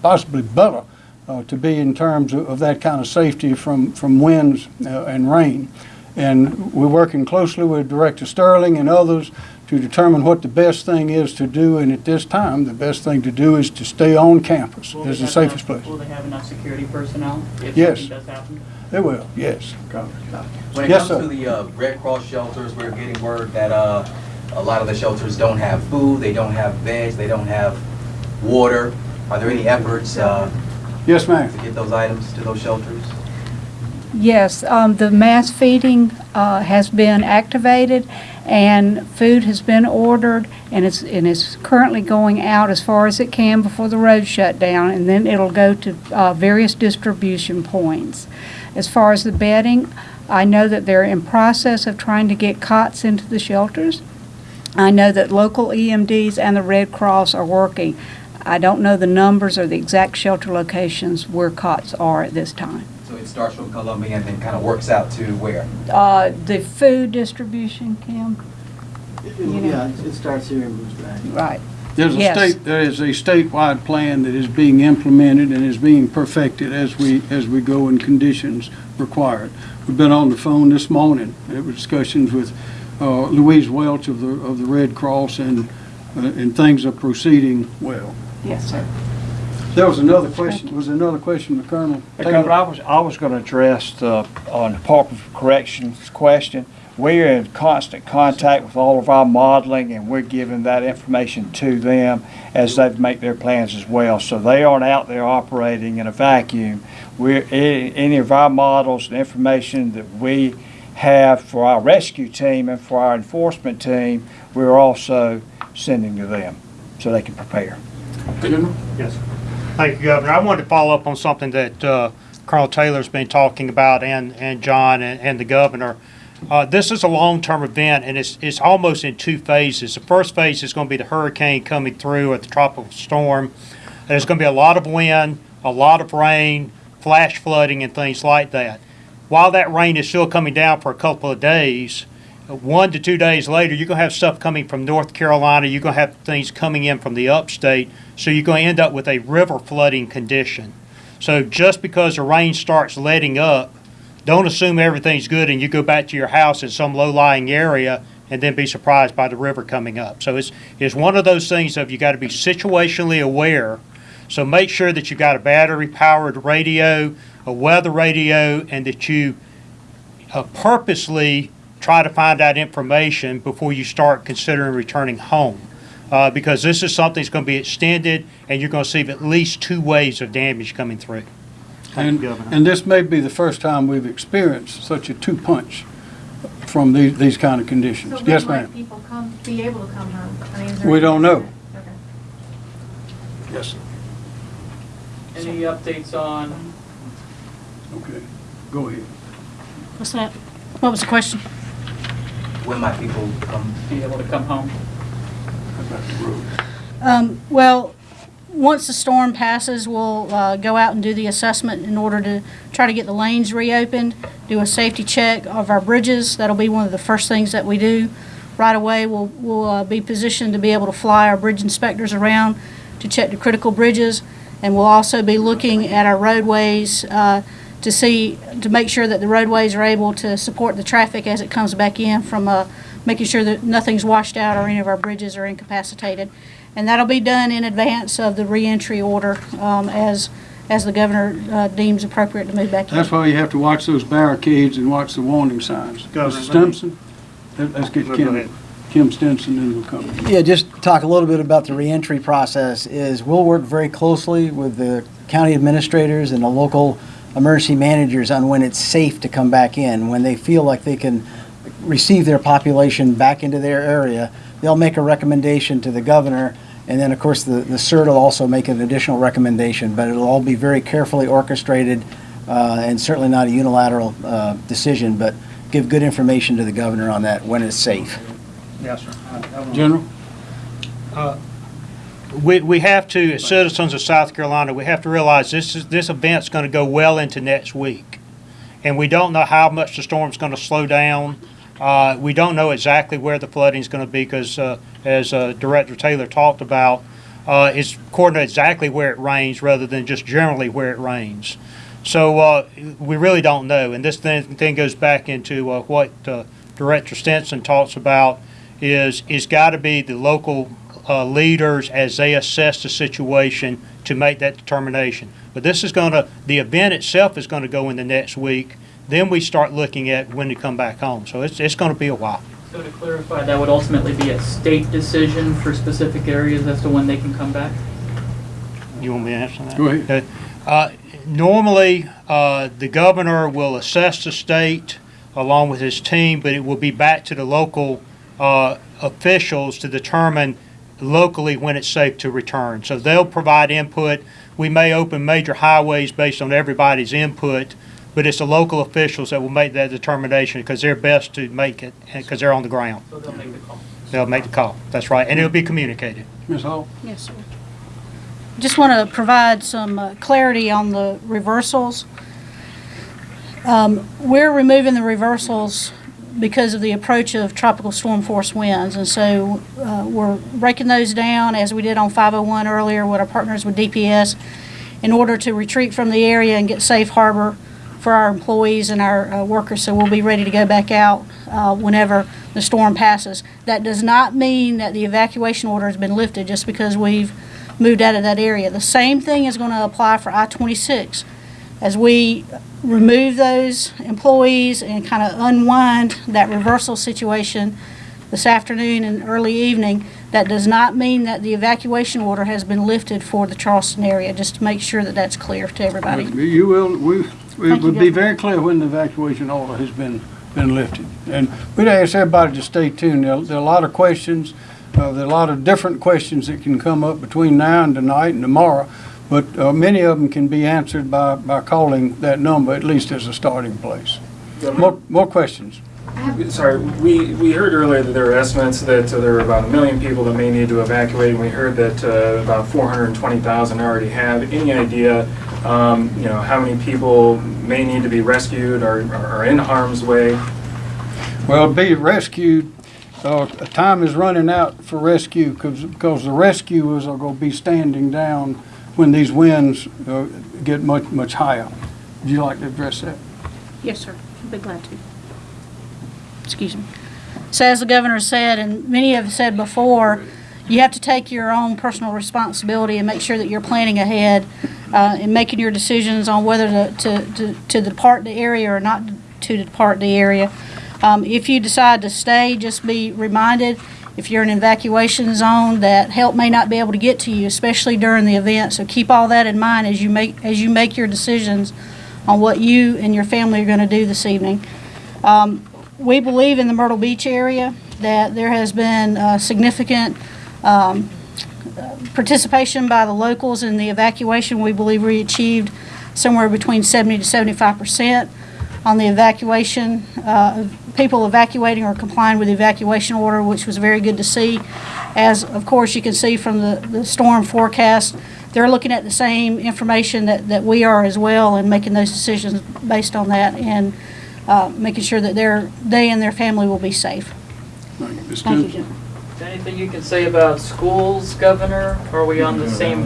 S1: possibly better, uh, to be in terms of, of that kind of safety from, from winds uh, and rain. And we're working closely with Director Stirling and others to determine what the best thing is to do. And at this time, the best thing to do is to stay on campus.
S2: Will
S1: It's the safest
S2: enough-
S1: place.
S2: Will they have enough security personnel if
S1: Yes.
S2: something does happen?
S1: They will, yes.
S20: When it
S1: Yes,
S20: comes
S1: sir.
S20: to the uh, Red Cross shelters, we're getting word that uh, a lot of the shelters don't have food, they don't have beds, they don't have water. Are there any efforts uh,
S1: Yes, ma'am.
S20: to get those items to those shelters?
S9: Yes, um, the mass feeding, uh, has been activated and food has been ordered and it's, and it's currently going out as far as it can before the road shut down and then it'll go to, uh, various distribution points. As far as the bedding, I know that they're in process of trying to get cots into the shelters. I know that local EMDs and the Red Cross are working. I don't know the numbers or the exact shelter locations where cots are at this time.
S20: So it starts from Columbia and then kind of works out to where?
S9: Uh, the food distribution, Kim? You know.
S14: Yeah, it starts here and moves back.
S9: Right.
S1: There's a
S9: Yes.
S1: state, there is a statewide plan that is being implemented and is being perfected as we, as we go in conditions required. We've been on the phone this morning, there were discussions with uh, Louise Welch of the, of the Red Cross and, uh, and things are proceeding well.
S9: Yes, sir.
S1: There was another question, was there another question, the Colonel?
S15: Hey, Governor, I was, I was gonna address the, on Department of Corrections question. We're in constant contact with all of our modeling, and we're giving that information to them as they make their plans as well. So they aren't out there operating in a vacuum. We're, a- any of our models and information that we have for our rescue team and for our enforcement team, we're also sending to them, so they can prepare.
S4: Yes. Thank you, Governor. I wanted to follow up on something that uh, Colonel Taylor's been talking about and, and John and, and the governor. Uh, This is a long-term event and it's, it's almost in two phases. The first phase is going to be the hurricane coming through or the tropical storm. There's going to be a lot of wind, a lot of rain, flash flooding and things like that. While that rain is still coming down for a couple of days, one to two days later, you're going to have stuff coming from North Carolina. You're going to have things coming in from the upstate. So you're going to end up with a river flooding condition. So just because the rain starts letting up, don't assume everything's good and you go back to your house in some low-lying area and then be surprised by the river coming up. So it's, it's one of those things of you got to be situationally aware. So make sure that you've got a battery-powered radio, a weather radio, and that you uh, purposely try to find out information before you start considering returning home. Uh, because this is something that's going to be extended, and you're going to see at least two waves of damage coming through.
S1: And, and this may be the first time we've experienced such a two-punch from these, these kind of conditions.
S19: So
S1: Yes, ma'am.
S19: people come, be able to come home? I mean,
S1: We don't know.
S19: Okay.
S1: Yes.
S2: Any updates on?
S1: Okay, go ahead.
S5: What's that? What was the question?
S20: When might people come?
S2: Be able to come home?
S5: About the Um, well, once the storm passes, we'll, uh, go out and do the assessment in order to try to get the lanes reopened, do a safety check of our bridges. That'll be one of the first things that we do. Right away, we'll, we'll, uh, be positioned to be able to fly our bridge inspectors around to check the critical bridges. And we'll also be looking at our roadways, uh, to see, to make sure that the roadways are able to support the traffic as it comes back in from, uh, making sure that nothing's washed out or any of our bridges are incapacitated. And that'll be done in advance of the reentry order, um, as, as the governor, uh, deems appropriate to move back in.
S1: That's why you have to watch those barricades and watch the warning signs.
S4: Governor,
S1: Mr. Stenson? Let- Let's get
S4: No, go ahead.
S1: Kim, Stenson and we'll come.
S14: Yeah, just talk a little bit about the reentry process is we'll work very closely with the county administrators and the local emergency managers on when it's safe to come back in. When they feel like they can receive their population back into their area, they'll make a recommendation to the governor. And then, of course, the, the CERT will also make an additional recommendation, but it'll all be very carefully orchestrated uh, and certainly not a unilateral uh, decision, but give good information to the governor on that when it's safe.
S4: Yes, sir.
S1: General?
S4: Uh, We, we have to, as citizens of South Carolina, we have to realize this is, this event's going to go well into next week. And we don't know how much the storm's going to slow down. Uh, we don't know exactly where the flooding's going to be because, uh, as uh, Director Taylor talked about, uh, it's according to exactly where it rains rather than just generally where it rains. So uh, we really don't know. And this thing, thing goes back into uh, what uh, Director Stenson talks about is it's got to be the local uh, leaders as they assess the situation to make that determination. But this is going to, the event itself is going to go in the next week. Then we start looking at when to come back home. So it's, it's going to be a while.
S2: So to clarify, that would ultimately be a state decision for specific areas as to when they can come back?
S4: You want me to answer that?
S1: Go ahead.
S4: Uh, Normally, uh, the governor will assess the state along with his team, but it will be back to the local uh, officials to determine locally when it's safe to return. So they'll provide input. We may open major highways based on everybody's input, but it's the local officials that will make that determination because they're best to make it because they're on the ground.
S2: So they'll make the call.
S4: They'll make the call. That's right, and it'll be communicated.
S1: Ms. Hall?
S5: Yes, sir. Just want to provide some uh, clarity on the reversals. Um, We're removing the reversals because of the approach of tropical storm force winds. And so uh, we're breaking those down as we did on 501 earlier with our partners with DPS in order to retreat from the area and get safe harbor for our employees and our uh, workers. So we'll be ready to go back out uh, whenever the storm passes. That does not mean that the evacuation order has been lifted just because we've moved out of that area. The same thing is going to apply for I-26 as we remove those employees and kind of unwind that reversal situation this afternoon and early evening, that does not mean that the evacuation order has been lifted for the Charleston area, just to make sure that that's clear to everybody.
S1: You will, we, it would be very clear when the evacuation order has been, been lifted. And we'd ask everybody to stay tuned. There, there are a lot of questions, uh, there are a lot of different questions that can come up between now and tonight and tomorrow. But, uh, many of them can be answered by, by calling that number, at least as a starting place. More, more questions?
S21: Sorry, we, we heard earlier that there were estimates that uh, there were about a million people that may need to evacuate, and we heard that uh, about 420,000 already have. Any idea, um, you know, how many people may need to be rescued or are in harm's way?
S1: Well, be rescued, uh, time is running out for rescue because, because the rescuers are going to be standing down when these winds, uh, get much, much higher. Would you like to address that?
S5: Yes, sir. I'd be glad to. Excuse me. So as the governor said, and many have said before, you have to take your own personal responsibility and make sure that you're planning ahead uh, and making your decisions on whether to, to, to, to depart the area or not to depart the area. Um, if you decide to stay, just be reminded, if you're in an evacuation zone, that help may not be able to get to you, especially during the event. So keep all that in mind as you make, as you make your decisions on what you and your family are going to do this evening. Um, we believe in the Myrtle Beach area that there has been uh, significant um, participation by the locals in the evacuation. We believe we achieved somewhere between 70 to 75 percent on the evacuation, uh, people evacuating or complying with the evacuation order, which was very good to see. As, of course, you can see from the, the storm forecast, they're looking at the same information that, that we are as well and making those decisions based on that and uh, making sure that their, they and their family will be safe. Thank you, Jim.
S22: Anything you can say about schools, Governor? Are we on the same?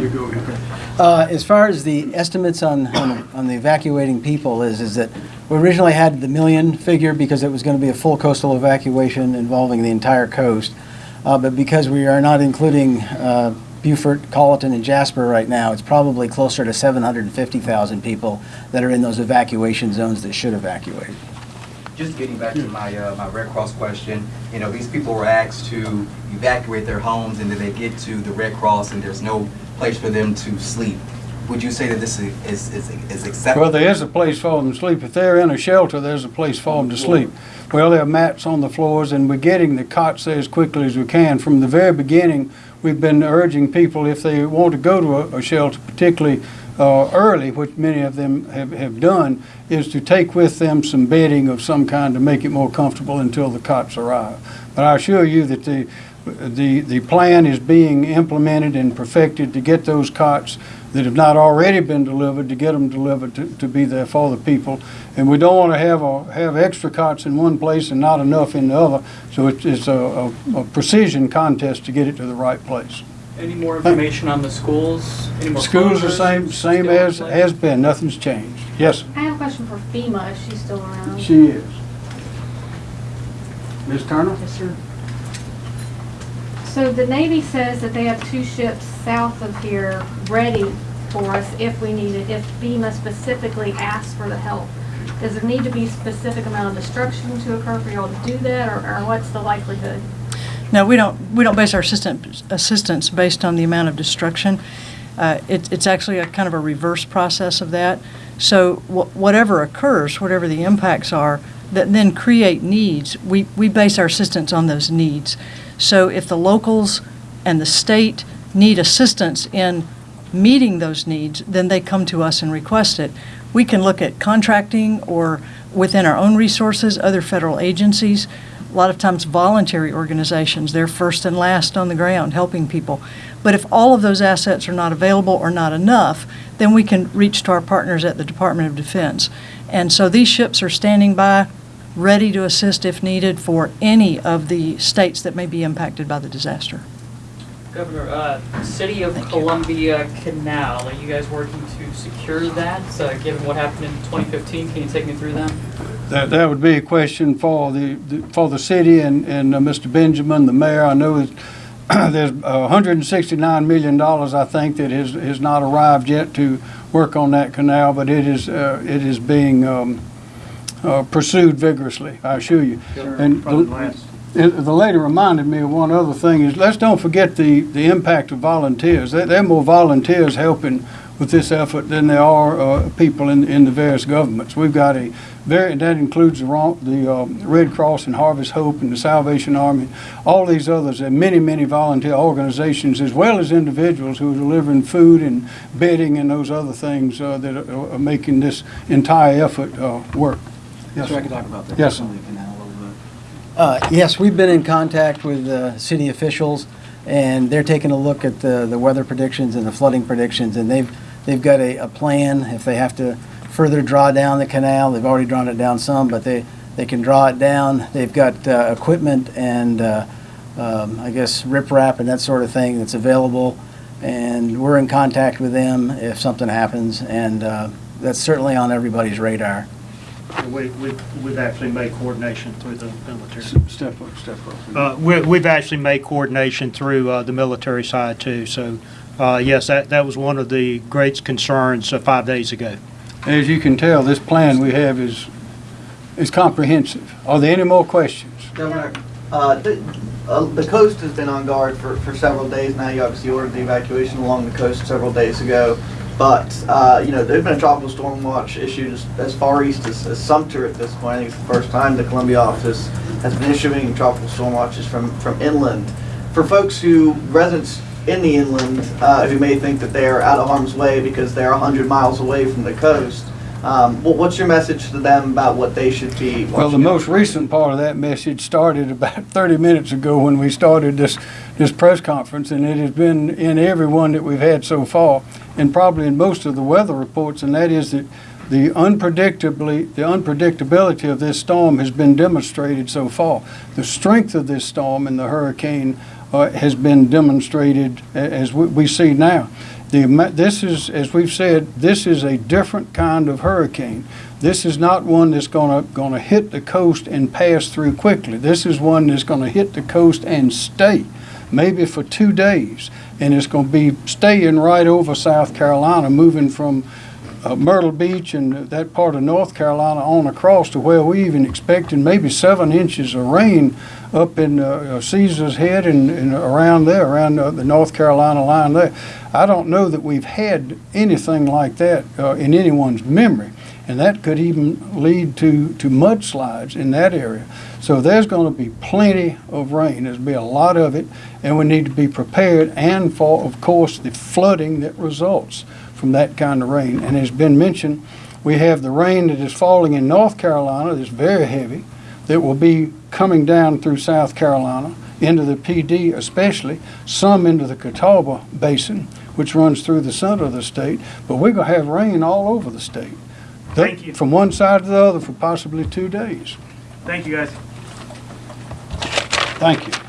S14: Uh, As far as the estimates on, on on the evacuating people is, is that we originally had the million figure because it was going to be a full coastal evacuation involving the entire coast. Uh, But because we are not including uh, Beaufort, Colleton, and Jasper right now, it's probably closer to 750,000 people that are in those evacuation zones that should evacuate.
S20: Just getting back to my, uh, my Red Cross question, you know, these people were asked to evacuate their homes and then they get to the Red Cross and there's no place for them to sleep. Would you say that this is, is, is- is acceptable?
S1: Well, there is a place for them to sleep. If they're in a shelter, there's a place for them to sleep. Well, there are mats on the floors, and we're getting the cots there as quickly as we can. From the very beginning, we've been urging people, if they want to go to a- a shelter, particularly uh, early, which many of them have, have done, is to take with them some bedding of some kind to make it more comfortable until the cots arrive. But I assure you that the, the, the plan is being implemented and perfected to get those cots that have not already been delivered, to get them delivered to, to be there for the people. And we don't want to have a, have extra cots in one place and not enough in the other. So it's, it's a, a a precision contest to get it to the right place.
S22: Any more information on the schools? Any more
S1: Schools are same, same as,
S22: place?
S1: has been, nothing's changed. Yes.
S19: I have a question for FEMA, if she's still around.
S1: she is. Ms. Turner?
S19: Yes, sir. So the Navy says that they have two ships south of here ready for us if we need it, if FEMA specifically asks for the help. Does there need to be a specific amount of destruction to occur for y'all to do that, or, or what's the likelihood?
S13: No, we don't, we don't base our assistant, assistance based on the amount of destruction. Uh, it, it's actually a kind of a reverse process of that. So wh- whatever occurs, whatever the impacts are, that then create needs, we, we base our assistance on those needs. So if the locals and the state need assistance in meeting those needs, then they come to us and request it. We can look at contracting or within our own resources, other federal agencies, a lot of times voluntary organizations, they're first and last on the ground helping people. But if all of those assets are not available or not enough, then we can reach to our partners at the Department of Defense. And so these ships are standing by, ready to assist if needed for any of the states that may be impacted by the disaster.
S22: Governor, uh, City of Columbia Canal, are you guys working to secure that, uh, given what happened in 2015? Can you take me through that?
S1: That, that would be a question for the, the- for the city and, and uh, Mr. Benjamin, the mayor. I know there's $169 million, I think, that has, has not arrived yet to work on that canal, but it is, uh, it is being um, uh, pursued vigorously, I assure you. And the- it- the lady reminded me of one other thing, is let's don't forget the, the impact of volunteers. There, there are more volunteers helping with this effort than there are uh, people in, in the various governments. We've got a very, that includes the, the um, Red Cross and Harvest Hope and the Salvation Army, all these others, and many, many volunteer organizations, as well as individuals who are delivering food and bedding and those other things uh, that are, are making this entire effort uh, work. Yes,
S14: So I can talk about the
S1: Yes, sir.
S14: Columbia Canal a little bit. Uh, Yes, we've been in contact with uh, city officials, and they're taking a look at the, the weather predictions and the flooding predictions, and they've, they've got a, a plan if they have to further draw down the canal. They've already drawn it down some, but they, they can draw it down. They've got uh, equipment and, uh, um, I guess, riprap and that sort of thing that's available, and we're in contact with them if something happens, and uh, that's certainly on everybody's radar.
S4: We, we've, we've actually made coordination through the military.
S1: Step up, step up.
S4: Uh, we, we've actually made coordination through, uh, the military side too, so, uh, yes, that, that was one of the great concerns uh, five days ago.
S1: As you can tell, this plan we have is, is comprehensive. Are there any more questions?
S23: Governor, uh, the, uh, the coast has been on guard for, for several days now. You obviously ordered the evacuation along the coast several days ago. But, uh, you know, there's been a tropical storm watch issued as, as far east as, as Sumter at this point. I think it's the first time the Columbia office has been issuing tropical storm watches from, from inland. For folks who, residents in the inland, uh, who may think that they are out of harm's way because they're 100 miles away from the coast, um, what, what's your message to them about what they should be watching
S1: Well, the most recent part of that message started about 30 minutes ago when we started this, this press conference, and it has been in every one that we've had so far, and probably in most of the weather reports, and that is that the unpredictably, the unpredictability of this storm has been demonstrated so far. The strength of this storm and the hurricane uh, has been demonstrated as we, we see now. The, this is, as we've said, this is a different kind of hurricane. This is not one that's gonna, gonna hit the coast and pass through quickly. This is one that's gonna hit the coast and stay, maybe for two days. And it's gonna be staying right over South Carolina, moving from uh, Myrtle Beach and that part of North Carolina on across to where we even expecting maybe seven inches of rain up in uh, Caesar's Head and, and around there, around uh, the North Carolina line there. I don't know that we've had anything like that uh, in anyone's memory. And that could even lead to, to mudslides in that area. So there's going to be plenty of rain. There's going to be a lot of it, and we need to be prepared and for, of course, the flooding that results from that kind of rain. And as been mentioned, we have the rain that is falling in North Carolina that's very heavy, that will be coming down through South Carolina, into the Pee Dee especially, some into the Catawba Basin, which runs through the center of the state. But we're going to have rain all over the state.
S24: Thank you.
S1: From one side to the other for possibly two days.
S24: Thank you, guys.
S1: Thank you.